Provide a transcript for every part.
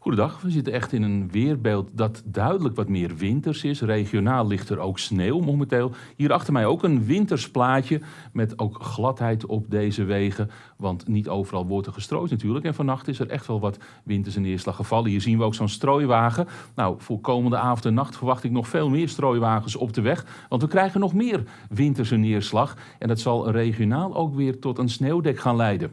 Goedendag, we zitten echt in een weerbeeld dat duidelijk wat meer winters is. Regionaal ligt er ook sneeuw momenteel. Hier achter mij ook een wintersplaatje met ook gladheid op deze wegen. Want niet overal wordt er gestrooid natuurlijk. En vannacht is er echt wel wat winterse neerslag gevallen. Hier zien we ook zo'n strooiwagen. Nou, voor komende avond en nacht verwacht ik nog veel meer strooiwagens op de weg. Want we krijgen nog meer winterse neerslag. En dat zal regionaal ook weer tot een sneeuwdek gaan leiden.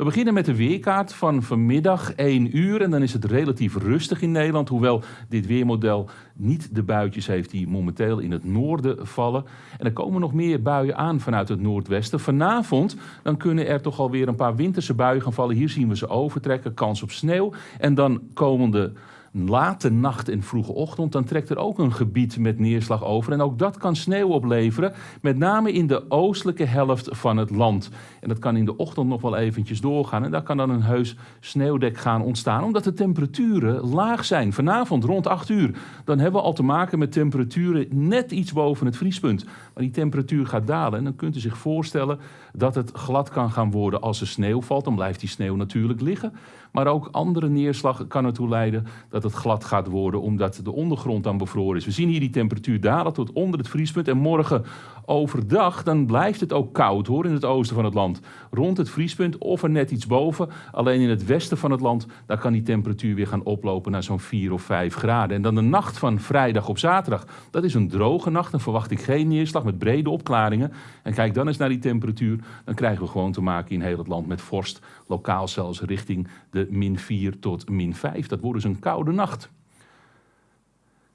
We beginnen met de weerkaart van vanmiddag 1 uur. En dan is het relatief rustig in Nederland. Hoewel dit weermodel niet de buitjes heeft die momenteel in het noorden vallen. En er komen nog meer buien aan vanuit het noordwesten. Vanavond dan kunnen er toch alweer een paar winterse buien gaan vallen. Hier zien we ze overtrekken, kans op sneeuw. En dan komende late nacht en vroege ochtend, dan trekt er ook een gebied met neerslag over. En ook dat kan sneeuw opleveren, met name in de oostelijke helft van het land. En dat kan in de ochtend nog wel eventjes doorgaan. En daar kan dan een heus sneeuwdek gaan ontstaan, omdat de temperaturen laag zijn. Vanavond rond 8 uur, dan hebben we al te maken met temperaturen net iets boven het vriespunt. Maar die temperatuur gaat dalen en dan kunt u zich voorstellen dat het glad kan gaan worden als er sneeuw valt. Dan blijft die sneeuw natuurlijk liggen. Maar ook andere neerslag kan ertoe leiden dat het glad gaat worden, omdat de ondergrond dan bevroren is. We zien hier die temperatuur dalen tot onder het vriespunt. En morgen overdag, dan blijft het ook koud hoor, in het oosten van het land. Rond het vriespunt of er net iets boven. Alleen in het westen van het land, daar kan die temperatuur weer gaan oplopen naar zo'n 4 of 5 graden. En dan de nacht van vrijdag op zaterdag, dat is een droge nacht. Dan verwacht ik geen neerslag met brede opklaringen. En kijk dan eens naar die temperatuur. Dan krijgen we gewoon te maken in heel het land met vorst. Lokaal zelfs richting de min 4 tot min 5. Dat wordt dus een koude nacht.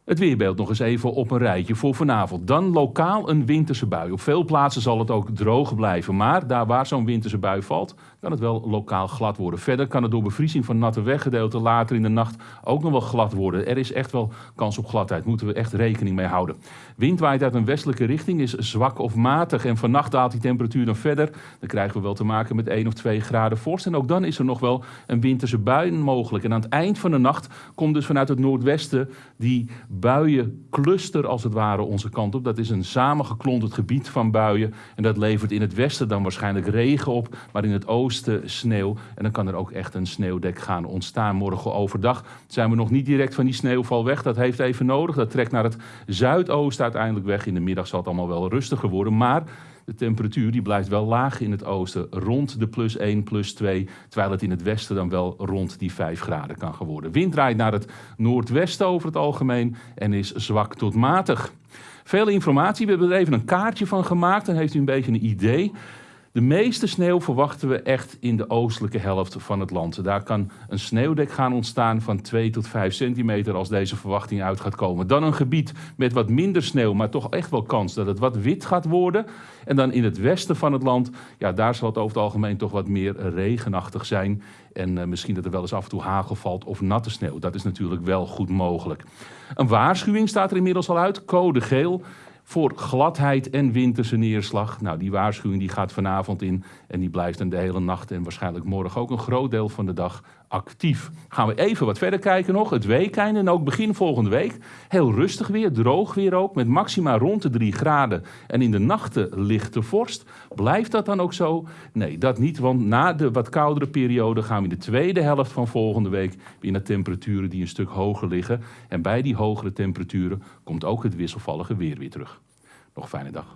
Het weerbeeld nog eens even op een rijtje voor vanavond. Dan lokaal een winterse bui. Op veel plaatsen zal het ook droog blijven. Maar daar waar zo'n winterse bui valt, kan het wel lokaal glad worden. Verder kan het door bevriezing van natte weggedeelten later in de nacht ook nog wel glad worden. Er is echt wel kans op gladheid. Moeten we echt rekening mee houden. Wind waait uit een westelijke richting, is zwak of matig. En vannacht daalt die temperatuur dan verder. Dan krijgen we wel te maken met 1 of 2 graden vorst. En ook dan is er nog wel een winterse bui mogelijk. En aan het eind van de nacht komt dus vanuit het noordwesten die buiencluster als het ware onze kant op. Dat is een samengeklonterd gebied van buien. En dat levert in het westen dan waarschijnlijk regen op, maar in het oosten sneeuw. En dan kan er ook echt een sneeuwdek gaan ontstaan. Morgen overdag zijn we nog niet direct van die sneeuwval weg. Dat heeft even nodig. Dat trekt naar het zuidoosten uiteindelijk weg. In de middag zal het allemaal wel rustiger worden. Maar de temperatuur die blijft wel laag in het oosten, rond de plus 1, plus 2, terwijl het in het westen dan wel rond die 5 graden kan geworden. Wind draait naar het noordwesten over het algemeen en is zwak tot matig. Veel informatie, we hebben er even een kaartje van gemaakt, dan heeft u een beetje een idee. De meeste sneeuw verwachten we echt in de oostelijke helft van het land. Daar kan een sneeuwdek gaan ontstaan van 2 tot 5 centimeter als deze verwachting uit gaat komen. Dan een gebied met wat minder sneeuw, maar toch echt wel kans dat het wat wit gaat worden. En dan in het westen van het land, ja, daar zal het over het algemeen toch wat meer regenachtig zijn. En uh, misschien dat er wel eens af en toe hagel valt of natte sneeuw. Dat is natuurlijk wel goed mogelijk. Een waarschuwing staat er inmiddels al uit, code geel voor gladheid en winterse neerslag. Nou, die waarschuwing die gaat vanavond in en die blijft dan de hele nacht en waarschijnlijk morgen ook een groot deel van de dag actief. Gaan we even wat verder kijken nog. Het weekende en ook begin volgende week. Heel rustig weer, droog weer ook, met maxima rond de 3 graden. En in de nachten lichte vorst. Blijft dat dan ook zo? Nee, dat niet, want na de wat koudere periode gaan we in de tweede helft van volgende week weer naar temperaturen die een stuk hoger liggen. En bij die hogere temperaturen komt ook het wisselvallige weer weer terug. Nog fijne dag.